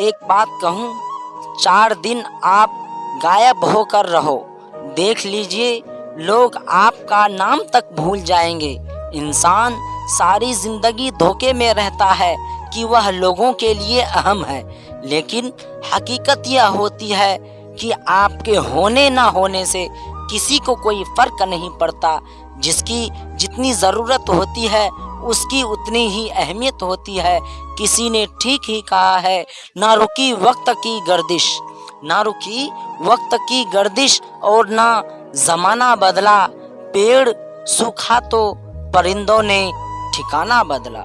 एक बात कहूँ, चार दिन आप गायब होकर रहो। देख लीजिए, लोग आपका नाम तक भूल जाएँगे। इंसान सारी ज़िंदगी धोखे में रहता है कि वह लोगों के लिए अहम है। लेकिन हकीकत यह होती है कि आपके होने ना होने से किसी को कोई फ़र्क नहीं पड़ता, जिसकी जितनी ज़रूरत होती है उसकी उतनी ही अहमियत होती है। किसी ने ठीक ही कहा है ना रुकी वक्त की गर्दिश। ना रुकी वक्त की गर्दिश और ना जमाना बदला, पेड़ सूखा तो परिंदों ने ठिकाना बदला।